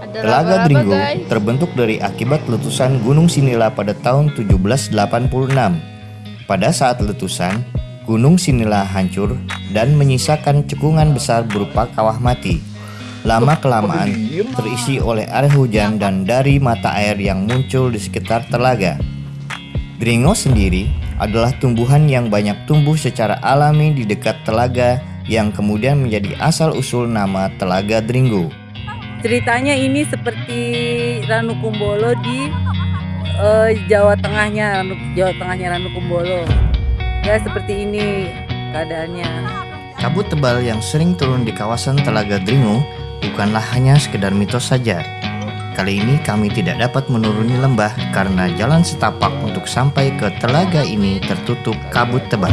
Ada Telaga laba-laba, Dringo guys. terbentuk dari akibat letusan Gunung Sinila pada tahun 1786. Pada saat letusan, Gunung Sinila hancur dan menyisakan cekungan besar berupa kawah mati. Lama-kelamaan terisi oleh air hujan dan dari mata air yang muncul di sekitar telaga. Dringo sendiri adalah tumbuhan yang banyak tumbuh secara alami di dekat telaga yang kemudian menjadi asal-usul nama Telaga Dringo. Ceritanya ini seperti Ranu Kumbolo di eh, Jawa Tengahnya, Ranu, Jawa Tengahnya Ranu Kumbolo. Ya seperti ini keadaannya. Kabut tebal yang sering turun di kawasan Telaga Dringo bukanlah hanya sekedar mitos saja. Kali ini kami tidak dapat menuruni lembah karena jalan setapak untuk sampai ke telaga ini tertutup kabut tebal.